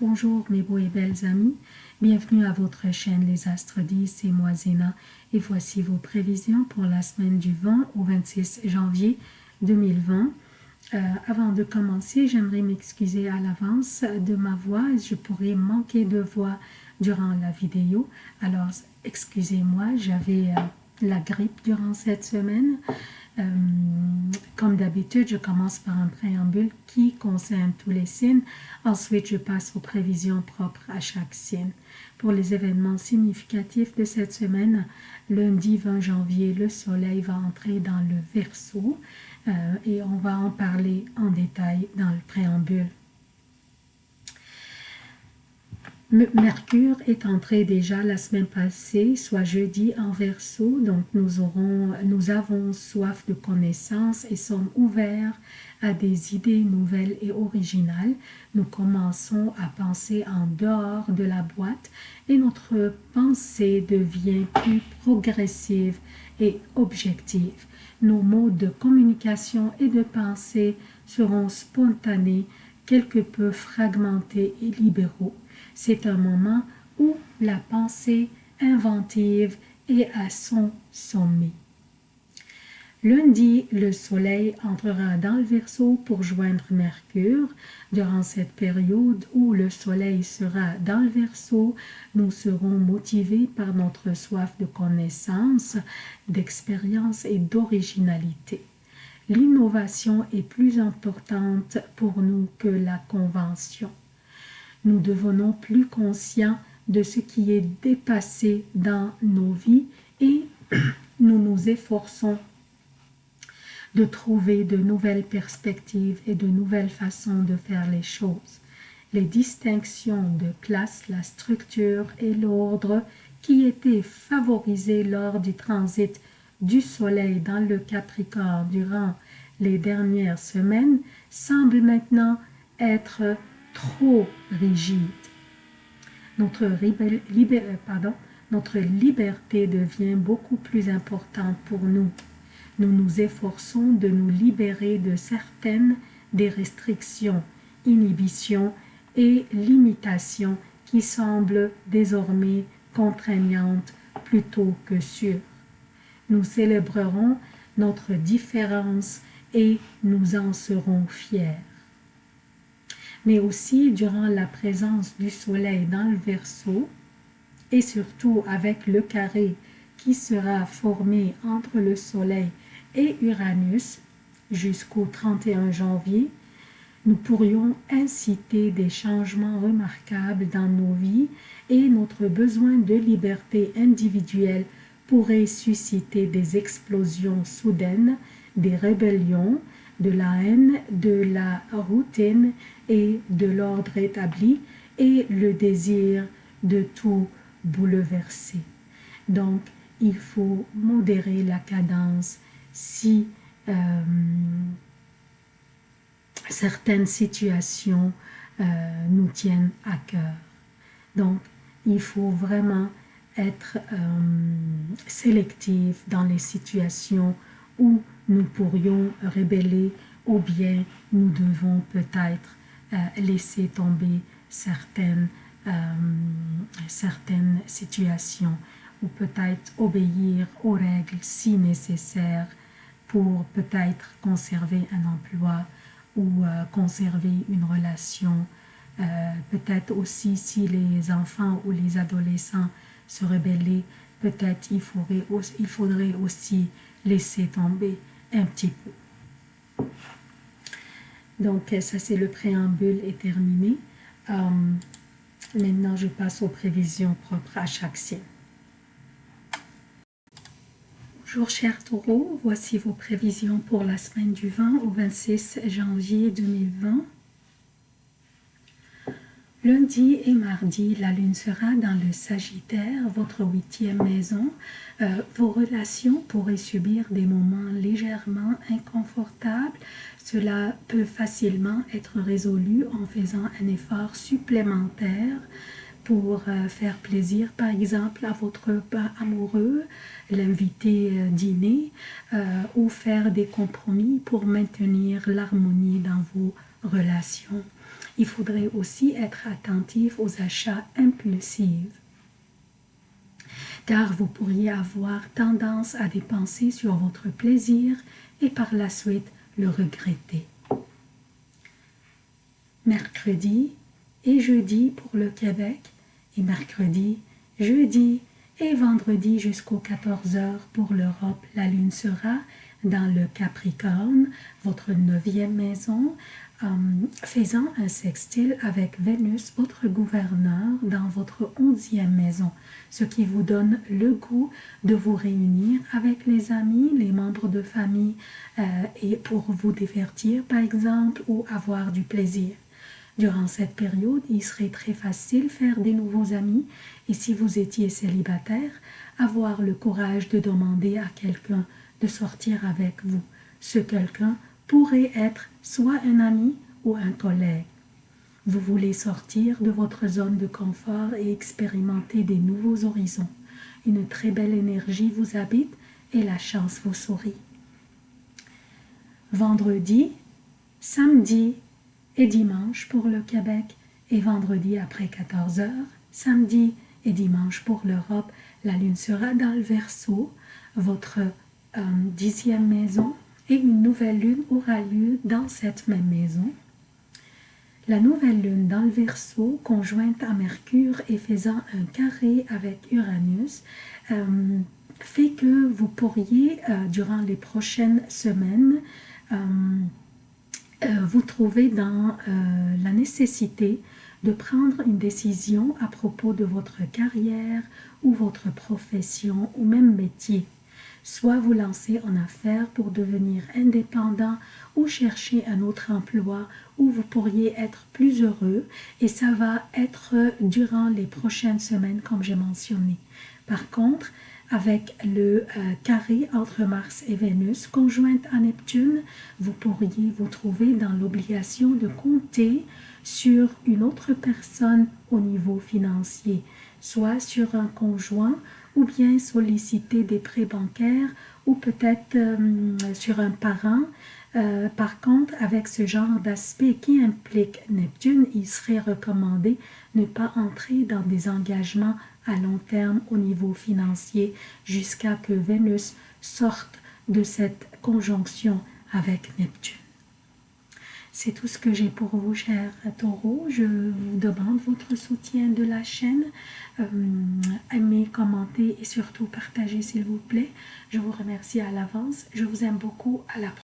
Bonjour mes beaux et belles amis, bienvenue à votre chaîne Les Astres 10, et moi Zéna et voici vos prévisions pour la semaine du 20 au 26 janvier 2020. Euh, avant de commencer, j'aimerais m'excuser à l'avance de ma voix, je pourrais manquer de voix durant la vidéo, alors excusez-moi, j'avais euh, la grippe durant cette semaine. Euh, comme d'habitude, je commence par un préambule qui concerne tous les signes. Ensuite, je passe aux prévisions propres à chaque signe. Pour les événements significatifs de cette semaine, lundi 20 janvier, le soleil va entrer dans le Verseau et on va en parler en détail dans le préambule. Mercure est entré déjà la semaine passée, soit jeudi en verso, donc nous, nous avons soif de connaissances et sommes ouverts à des idées nouvelles et originales. Nous commençons à penser en dehors de la boîte et notre pensée devient plus progressive et objective. Nos modes de communication et de pensée seront spontanés, quelque peu fragmentés et libéraux. C'est un moment où la pensée inventive est à son sommet. Lundi, le soleil entrera dans le Verseau pour joindre Mercure. Durant cette période où le soleil sera dans le Verseau, nous serons motivés par notre soif de connaissance, d'expérience et d'originalité. L'innovation est plus importante pour nous que la convention nous devenons plus conscients de ce qui est dépassé dans nos vies et nous nous efforçons de trouver de nouvelles perspectives et de nouvelles façons de faire les choses. Les distinctions de classe, la structure et l'ordre qui étaient favorisés lors du transit du Soleil dans le Capricorne durant les dernières semaines semblent maintenant être trop rigide. Notre, euh, pardon, notre liberté devient beaucoup plus importante pour nous. Nous nous efforçons de nous libérer de certaines des restrictions, inhibitions et limitations qui semblent désormais contraignantes plutôt que sûres. Nous célébrerons notre différence et nous en serons fiers. Mais aussi durant la présence du soleil dans le Verseau et surtout avec le carré qui sera formé entre le soleil et Uranus jusqu'au 31 janvier, nous pourrions inciter des changements remarquables dans nos vies et notre besoin de liberté individuelle pourrait susciter des explosions soudaines, des rébellions, de la haine, de la routine et de l'ordre établi et le désir de tout bouleverser. Donc, il faut modérer la cadence si euh, certaines situations euh, nous tiennent à cœur. Donc, il faut vraiment être euh, dans les situations où nous pourrions rébeller ou bien nous devons peut-être euh, laisser tomber certaines, euh, certaines situations ou peut-être obéir aux règles si nécessaires pour peut-être conserver un emploi ou euh, conserver une relation. peut-être aussi si les enfants ou les adolescents se rebellaient, peut-être il faudrait, il faudrait aussi laisser tomber un petit peu. Donc, ça, c'est le préambule est terminé. Euh, maintenant, je passe aux prévisions propres à chaque signe. Bonjour chers taureaux, voici vos prévisions pour la semaine du 20 au 26 janvier 2020. Lundi et mardi, la lune sera dans le Sagittaire, votre huitième maison. Euh, vos relations pourraient subir des moments légèrement inconfortables. Cela peut facilement être résolu en faisant un effort supplémentaire pour euh, faire plaisir, par exemple, à votre amoureux, l'inviter euh, dîner ou faire des compromis pour maintenir l'harmonie dans vos relations Il faudrait aussi être attentif aux achats impulsifs car vous pourriez avoir tendance à dépenser sur votre plaisir et par la suite le regretter. Mercredi et jeudi pour le Québec et mercredi, jeudi et vendredi jusqu'aux 14 heures pour l'Europe, la lune sera dans le Capricorne, votre neuvième maison, euh, faisant un sextile avec Vénus, votre gouverneur, dans votre onzième maison, ce qui vous donne le goût de vous réunir avec les amis, les membres de famille, euh, et pour vous divertir par exemple, ou avoir du plaisir. Durant cette période, il serait très facile faire des nouveaux amis et si vous étiez célibataire, avoir le courage de demander à quelqu'un de sortir avec vous. Ce quelqu'un pourrait être soit un ami ou un collègue. Vous voulez sortir de votre zone de confort et expérimenter des nouveaux horizons. Une très belle énergie vous habite et la chance vous sourit. Vendredi, samedi et dimanche pour le Québec et vendredi après 14 heures, samedi et dimanche pour l'Europe, la lune sera dans le Verseau, votre euh, dixième maison, et une nouvelle lune aura lieu dans cette même maison. La nouvelle lune dans le Verseau, conjointe à Mercure et faisant un carré avec Uranus, euh, fait que vous pourriez, euh, durant les prochaines semaines, dans la nécessité de prendre une décision à propos de votre carrière ou votre profession ou même métier. Soit vous lancer en affaires pour devenir indépendant ou chercher un autre emploi où vous pourriez être plus heureux et ça va être durant les prochaines semaines comme j'ai mentionné. Par contre, avec le euh, carré entre Mars et Vénus conjointe à Neptune, vous pourriez vous trouver dans l'obligation de compter sur une autre personne au niveau financier, soit sur un conjoint ou bien solliciter des prêts bancaires ou peut-être euh, sur un parent. Euh, par contre, avec ce genre d'aspect qui implique Neptune, il serait recommandé ne pas entrer dans des engagements à long terme au niveau financier jusqu'à que Vénus sorte de cette conjonction avec Neptune. C'est tout ce que j'ai pour vous, chers taureaux. Je vous demande votre soutien de la chaîne. Euh, aimez, commentez et surtout partagez, s'il vous plaît. Je vous remercie à l'avance. Je vous aime beaucoup. À la prochaine.